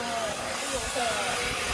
哎呦呵。